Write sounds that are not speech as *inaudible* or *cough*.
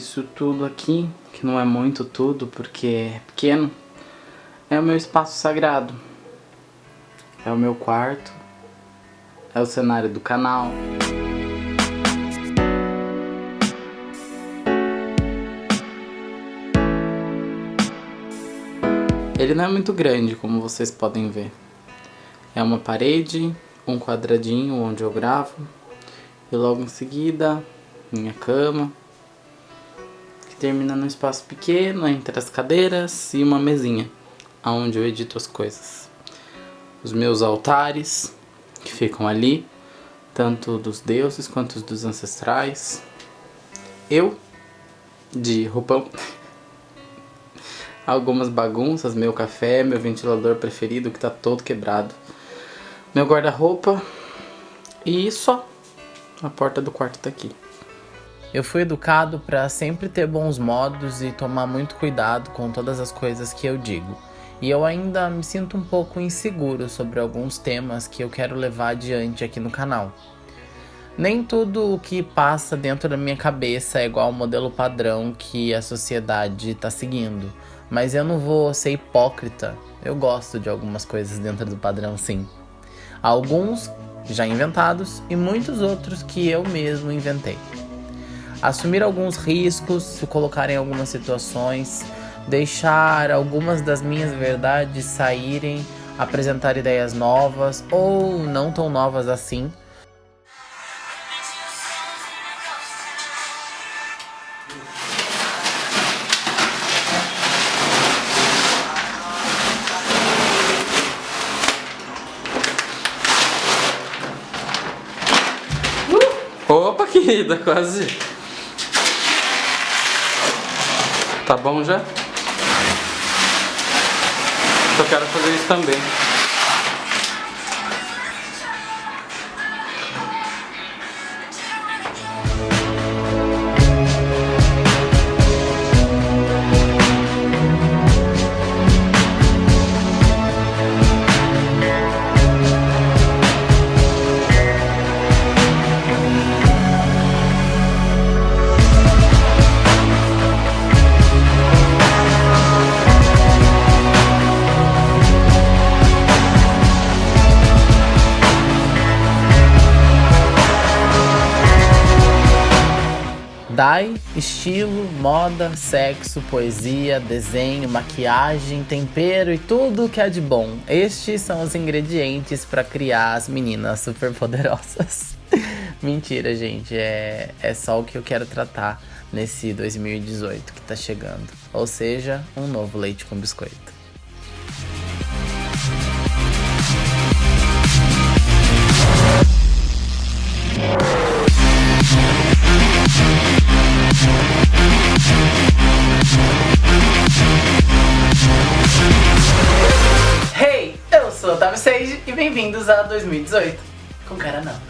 Isso tudo aqui, que não é muito tudo porque é pequeno, é o meu espaço sagrado. É o meu quarto, é o cenário do canal. Ele não é muito grande, como vocês podem ver. É uma parede, um quadradinho onde eu gravo, e logo em seguida, minha cama, termina num espaço pequeno entre as cadeiras e uma mesinha, onde eu edito as coisas. Os meus altares, que ficam ali, tanto dos deuses quanto dos ancestrais. Eu, de roupão. *laughs* Algumas bagunças, meu café, meu ventilador preferido que tá todo quebrado. Meu guarda-roupa e só. A porta do quarto tá aqui. Eu fui educado para sempre ter bons modos e tomar muito cuidado com todas as coisas que eu digo. E eu ainda me sinto um pouco inseguro sobre alguns temas que eu quero levar adiante aqui no canal. Nem tudo o que passa dentro da minha cabeça é igual ao modelo padrão que a sociedade está seguindo, mas eu não vou ser hipócrita. Eu gosto de algumas coisas dentro do padrão, sim. Alguns já inventados e muitos outros que eu mesmo inventei. Assumir alguns riscos, se colocar em algumas situações, deixar algumas das minhas verdades saírem, apresentar ideias novas ou não tão novas assim Opa, querida, quase. Tá bom já? Só quero fazer isso também. Dai, estilo, moda, sexo, poesia, desenho, maquiagem, tempero e tudo que é de bom. Estes são os ingredientes para criar as meninas super poderosas. *laughs* Mentira, gente, é, é só o que eu quero tratar nesse 2018 que tá chegando. Ou seja, um novo leite com biscoito. Otávio Sage e bem-vindos a 2018. Com cara não.